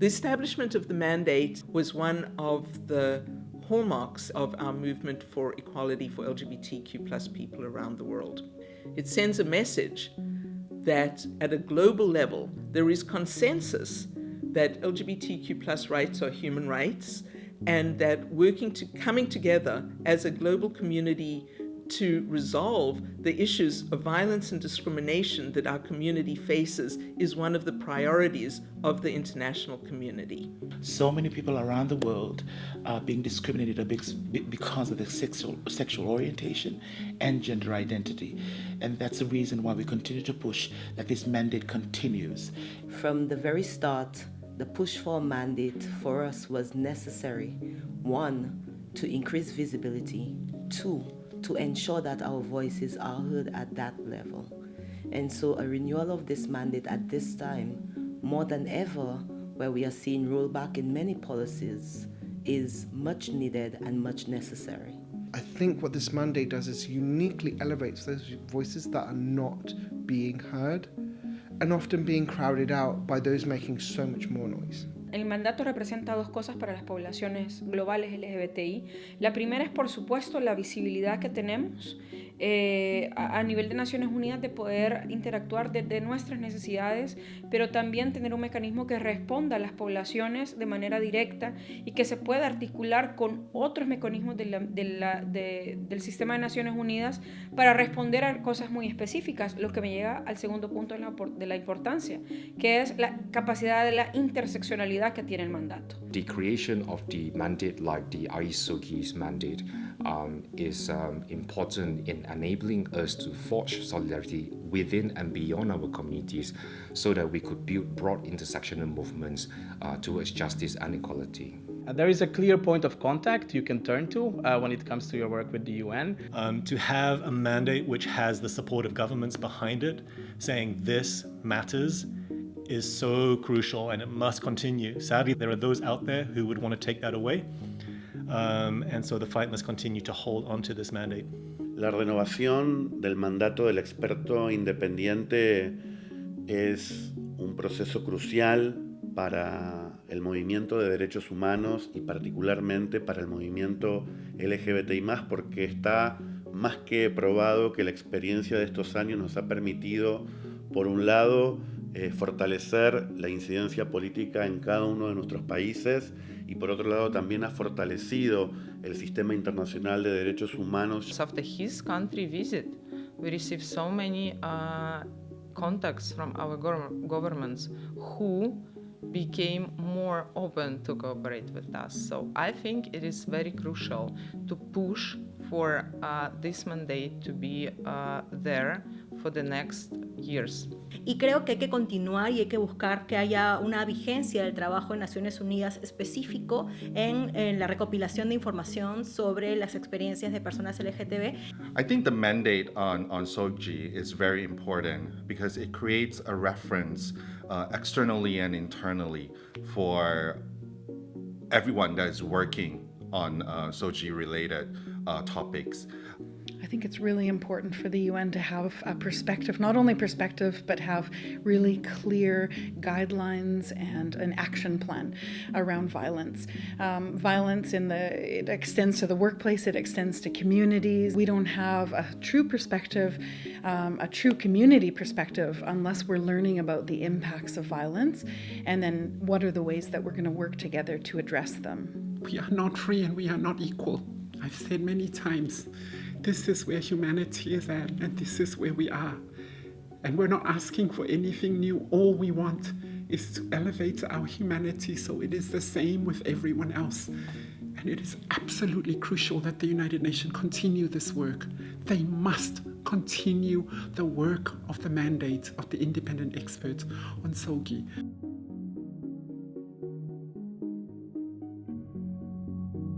The establishment of the mandate was one of the hallmarks of our movement for equality for LGBTQ plus people around the world. It sends a message that at a global level, there is consensus that LGBTQ plus rights are human rights and that working to coming together as a global community to resolve the issues of violence and discrimination that our community faces is one of the priorities of the international community. So many people around the world are being discriminated because of their sexual, sexual orientation and gender identity. And that's the reason why we continue to push that this mandate continues. From the very start, the push for a mandate for us was necessary. One, to increase visibility. Two, to ensure that our voices are heard at that level. And so a renewal of this mandate at this time, more than ever, where we are seeing rollback in many policies, is much needed and much necessary. I think what this mandate does is uniquely elevates those voices that are not being heard and often being crowded out by those making so much more noise. El mandato representa dos cosas para las poblaciones globales LGBTI. La primera es, por supuesto, la visibilidad que tenemos eh, a, nivel de Naciones Unidas de poder interactuar desde nuestras necesidades, pero también tener un mecanismo que responda a las poblaciones de manera directa y que se pueda articular con otros mecanismos del sistema de Naciones Unidas para responder a cosas muy específicas, lo que me llega al segundo punto de la, de la importancia, que es la capacidad de la interseccionalidad que tiene el mandato. The creation of the mandate like the mandate um, is um, important in enabling us to forge solidarity within and beyond our communities so that we could build broad intersectional movements uh, towards justice and equality. Uh, there is a clear point of contact you can turn to uh, when it comes to your work with the UN. Um, to have a mandate which has the support of governments behind it, saying this matters, is so crucial and it must continue. Sadly, there are those out there who would want to take that away. Um, and so the fight must continue to hold on to this mandate. La renovación del mandato del experto independiente es un proceso crucial para el movimiento de derechos humanos y particularmente para el movimiento LGBTI+, porque está más que probado que la experiencia de estos años nos ha permitido, por un lado, eh, fortalecer la incidencia política en cada uno de nuestros países y por otro lado también ha fortalecido el sistema internacional de derechos humanos. After his country visit, we received so many uh, contacts from our governments who became more open to cooperate with us. So I think it is very crucial to push for uh, this mandate to be uh, there for the next years. Y creo que hay que continuar y hay que buscar que haya una vigencia del trabajo de Naciones Unidas específico en, en la recopilación de información sobre las experiencias de personas LGTB. I think the mandate on, on SOGI is very important because it creates a reference uh, externally and internally for everyone that is working on uh, SOGI related uh, topics. I think it's really important for the UN to have a perspective, not only perspective, but have really clear guidelines and an action plan around violence. Um, violence in the it extends to the workplace, it extends to communities. We don't have a true perspective, um, a true community perspective, unless we're learning about the impacts of violence, and then what are the ways that we're going to work together to address them. We are not free and we are not equal. I've said many times, this is where humanity is at, and this is where we are. And we're not asking for anything new. All we want is to elevate our humanity so it is the same with everyone else. And it is absolutely crucial that the United Nations continue this work. They must continue the work of the mandate of the independent experts on SOGI.